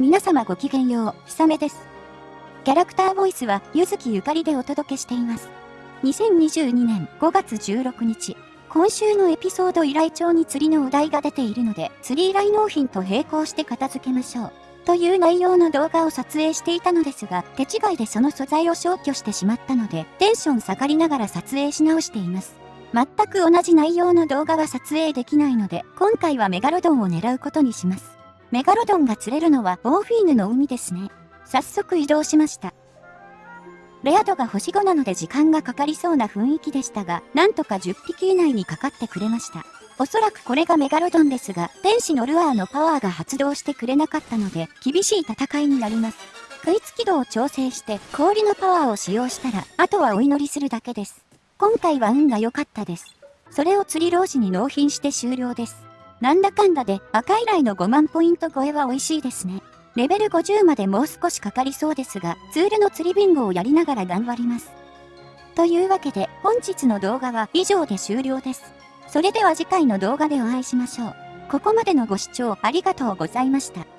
皆様ごきげんよう、ひさめです。キャラクターボイスは、ゆずきゆかりでお届けしています。2022年5月16日、今週のエピソード依頼帳に釣りのお題が出ているので、釣り依頼納品と並行して片付けましょう。という内容の動画を撮影していたのですが、手違いでその素材を消去してしまったので、テンション下がりながら撮影し直しています。全く同じ内容の動画は撮影できないので、今回はメガロドンを狙うことにします。メガロドンが釣れるのはボーフィーヌの海ですね。早速移動しました。レア度が星5なので時間がかかりそうな雰囲気でしたが、なんとか10匹以内にかかってくれました。おそらくこれがメガロドンですが、天使のルアーのパワーが発動してくれなかったので、厳しい戦いになります。食いつき度を調整して氷のパワーを使用したら、あとはお祈りするだけです。今回は運が良かったです。それを釣り老子に納品して終了です。なんだかんだで赤以来の5万ポイント超えは美味しいですね。レベル50までもう少しかかりそうですが、ツールの釣りビンゴをやりながら頑張ります。というわけで本日の動画は以上で終了です。それでは次回の動画でお会いしましょう。ここまでのご視聴ありがとうございました。